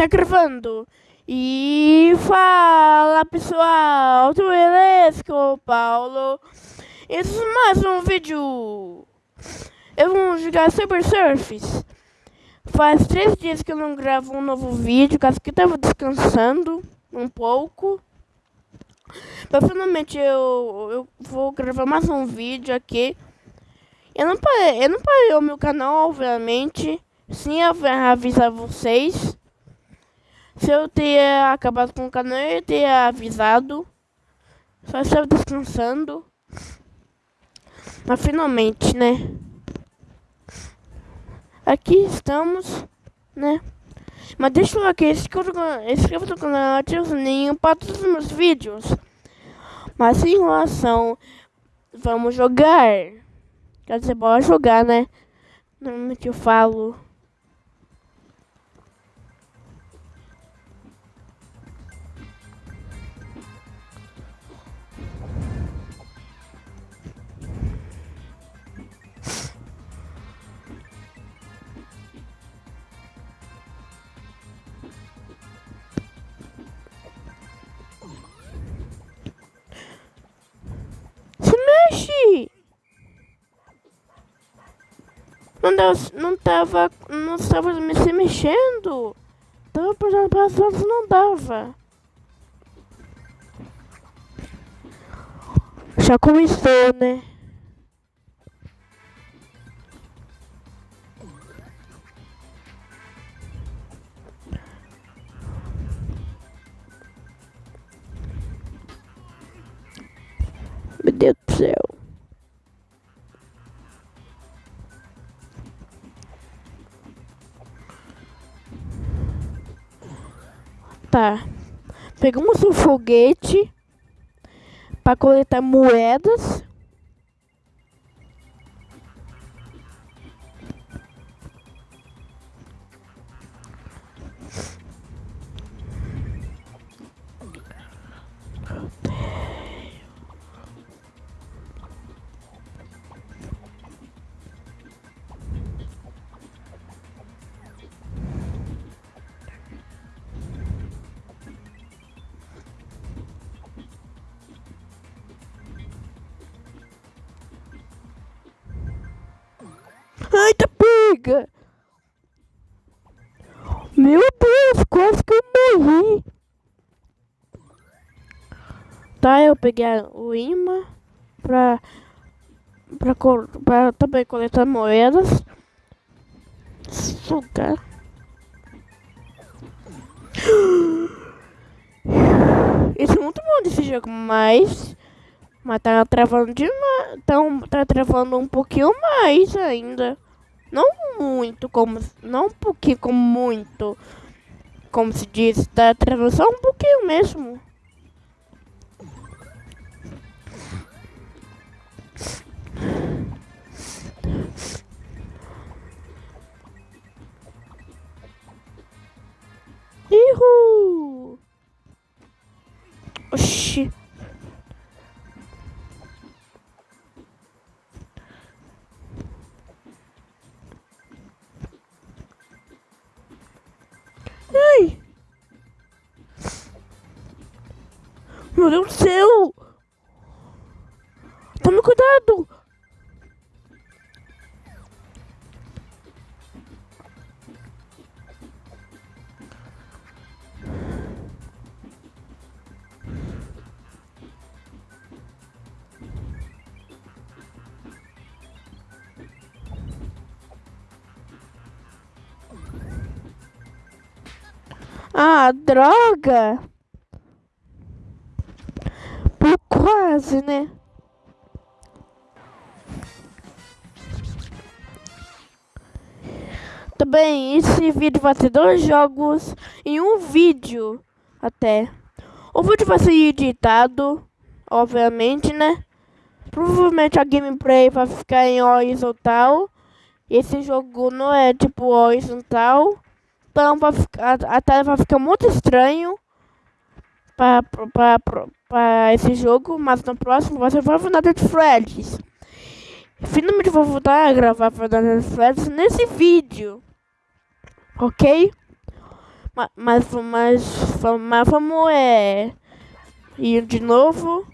Tá gravando. E fala pessoal, tudo beleza o Paulo? Esse é mais um vídeo. Eu vou jogar Cyber Surfs. Faz três dias que eu não gravo um novo vídeo, caso que eu tava descansando um pouco. Mas finalmente eu, eu vou gravar mais um vídeo aqui. Eu não parei, eu não parei o meu canal, obviamente. Sim, eu vou avisar vocês. Se eu ter acabado com o canal, eu ter avisado. Só estava descansando. Mas finalmente, né? Aqui estamos, né? Mas deixa eu aqui, inscreva no canal, ative o sininho para todos os meus vídeos. Mas sem enrolação, vamos jogar. Quer dizer, bora jogar, né? Normalmente eu falo. Não, tava. Não estava me se mexendo. Tava passando, não dava. Já começou, né? Meu Deus do céu. Tá. Pegamos um foguete para coletar moedas. Peguei o imã pra, pra, pra também coletar moedas. Sugar. Isso é muito bom desse jogo, mas mas tá travando demais. Então, tá travando um pouquinho mais ainda. Não muito, como. Não um pouquinho, como muito. Como se diz, tá travando só um pouquinho mesmo. Ihu! Oxi. Meu Deus do céu! Tome cuidado! Ah, droga! Quase, né? Também, esse vídeo vai ter dois jogos em um vídeo, até. O vídeo vai ser editado, obviamente, né? Provavelmente a gameplay vai ficar em horizontal. Esse jogo não é tipo horizontal. Então vai ficar, a tela vai ficar muito estranho para esse jogo, mas no próximo você vai voltar de Freds. Finalmente vou voltar a gravar Final Freds nesse vídeo. Ok? Mas, mas, mas, mas vamos é, ir de novo.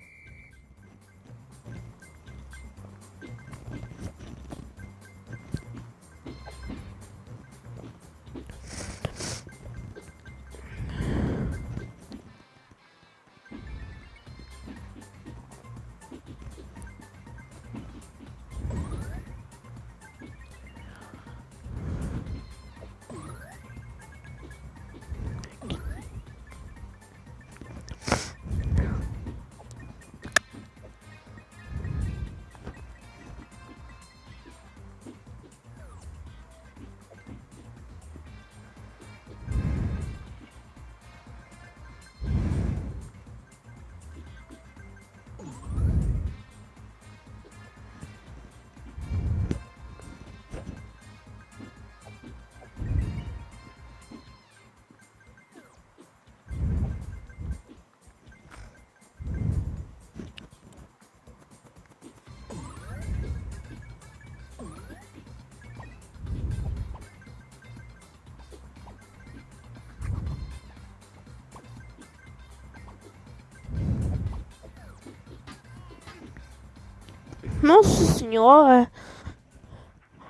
Nossa senhora.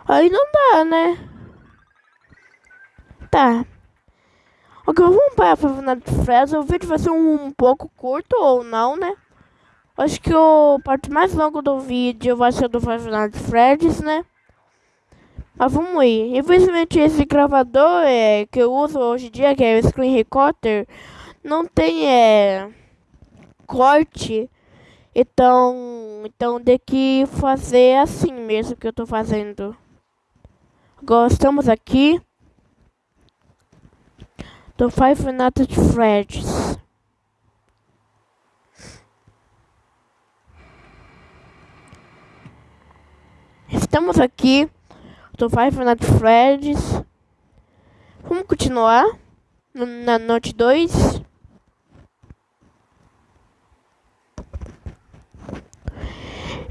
Aí não dá, né? Tá. Ok, vamos para a Favela de Fresa. O vídeo vai ser um, um, pouco curto ou não, né? Acho que o parte mais longa do vídeo vai ser do Favela de Freds, né? Mas vamos ir. Infelizmente esse gravador é, que eu uso hoje em dia, que é o Screen Recorder, não tem é, corte então, então tem que fazer assim mesmo que eu tô fazendo. Agora estamos aqui. Do Five Nights at Freddy's. Estamos aqui do Five Nights at Freddy's. Vamos continuar na noite 2.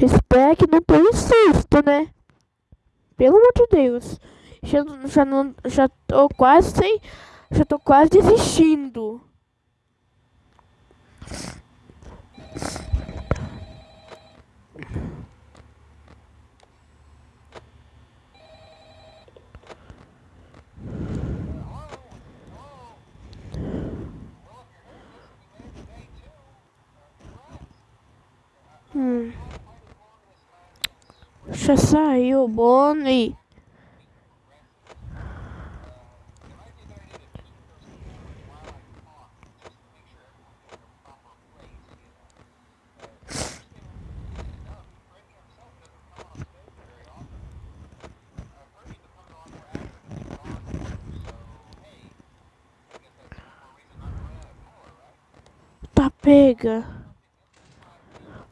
Espero que não tenha susto, né? Pelo amor de Deus. Já, já, não, já tô quase sem. Já tô quase desistindo. Já saiu o Bonnie. Tá pega.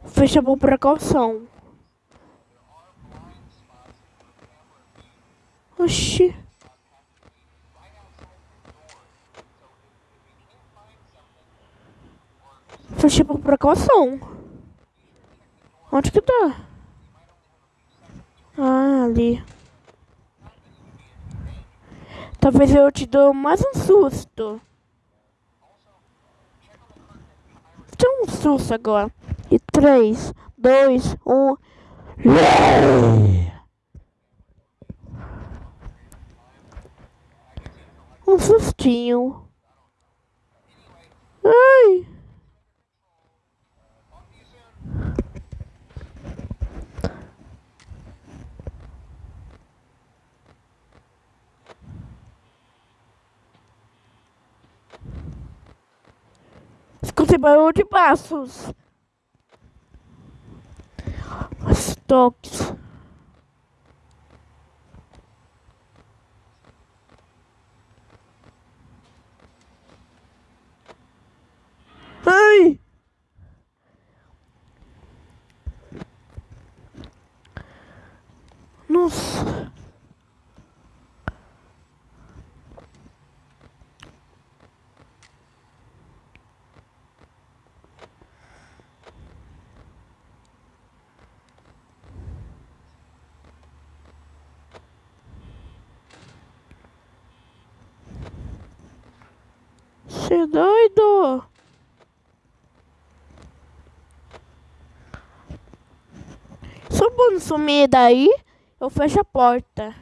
Fecha por precaução. Oxi. Fechei por precaução. Onde que tá? Ah, ali. Talvez eu te dou mais um susto. Dá um susto agora. E três, dois, um. Um sustinho. Ai. Escutei barulho de passos. Os toques. Nossa. Você é doido? Se o sumir daí, eu fecho a porta.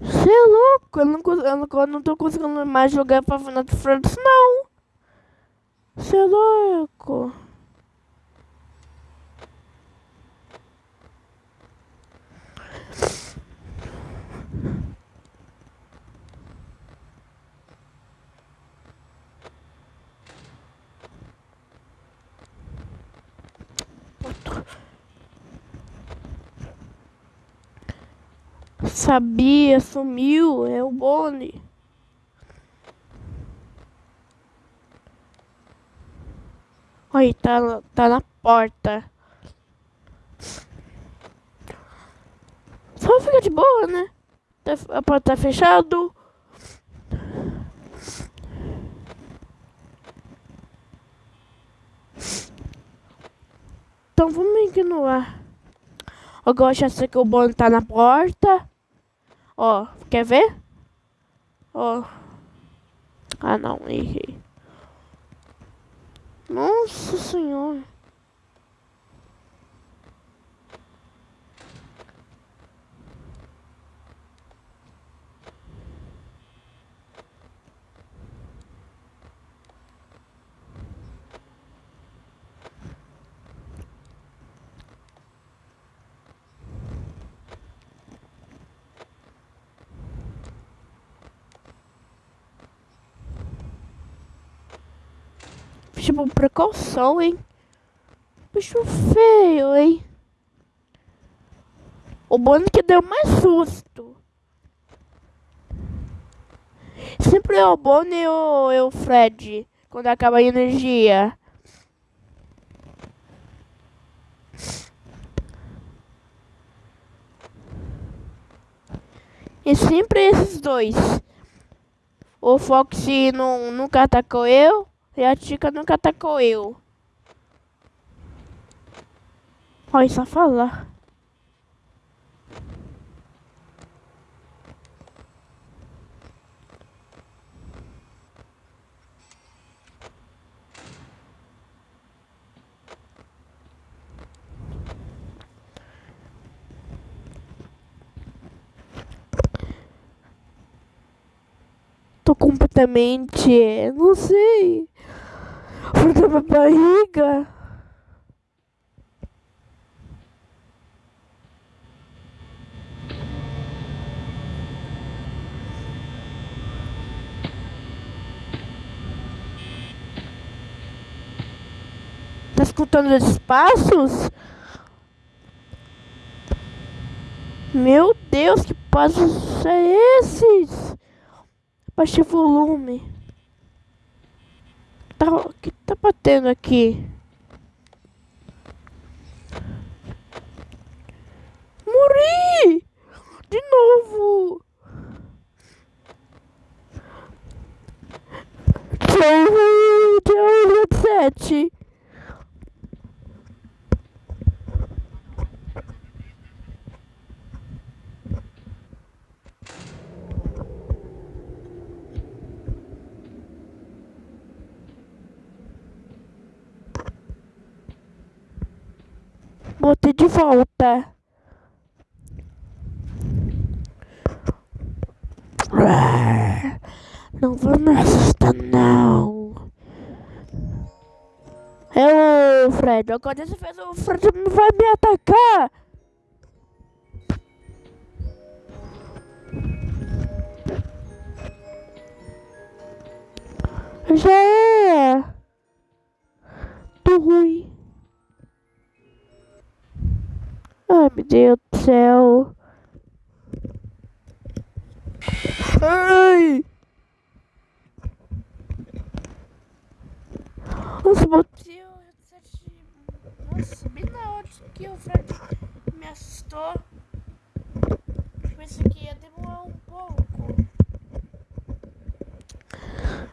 Você é louco? Eu não, eu, não, eu não tô conseguindo mais jogar pra Final Fantasy, não. Você é louco? Sabia, sumiu, é o Bonnie. Aí, tá, tá na porta. Só fica de boa, né? Tá, a porta tá fechada. Então vamos ignorar. Gosto de ser que o Bonnie tá na porta. Ó, quer ver? Ó. Ah não, errei. Nossa senhora. Tipo, precaução, hein? Bicho feio, hein? O Bonnie que deu mais susto. Sempre é o Bonnie ou é o Fred, quando acaba a energia. E sempre esses dois. O Foxy não, nunca atacou eu. E a Tica nunca atacou eu. Olha, só falar. Tô completamente. Não sei. Fruta minha barriga. Tá escutando os passos? Meu Deus, que passos é esses? Baixe o volume tá, que tá batendo aqui? Morri! De novo! Tchau, tchau, 7. Volta. Não vou me assustar, não. É o Fred. Agora você fez o Fred vai me atacar. Já é. Tô ruim. Ai, meu Deus do céu. Ai! Nossa, headset. Nossa, bem na hora que o Fred me assustou. Pensei que ia demorar um pouco.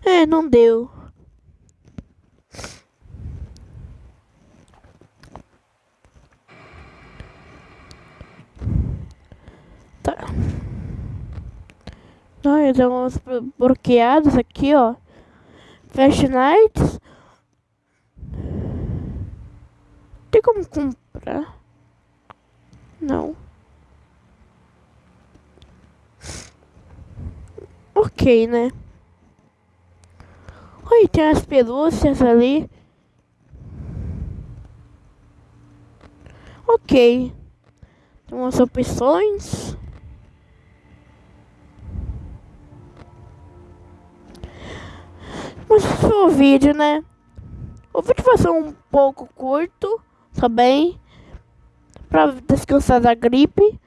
É, não deu. Ai, tem uns bloqueados aqui, ó. Flash Nights. Tem como comprar? Não. Ok, né? Oi, tem as pelúcias ali. Ok. Tem umas opções. Mas esse foi o vídeo, né? O vídeo vai ser um pouco curto também. Pra descansar da gripe.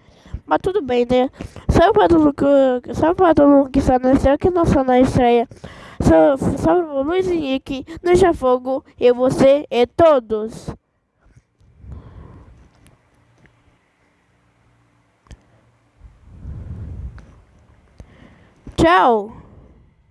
Mas tudo bem, né? Salve para todo mundo, salve para todo mundo que está na estreia, que não está na estreia. Salve o Luiz Henrique, Deixa Fogo, e você e todos. Tchau.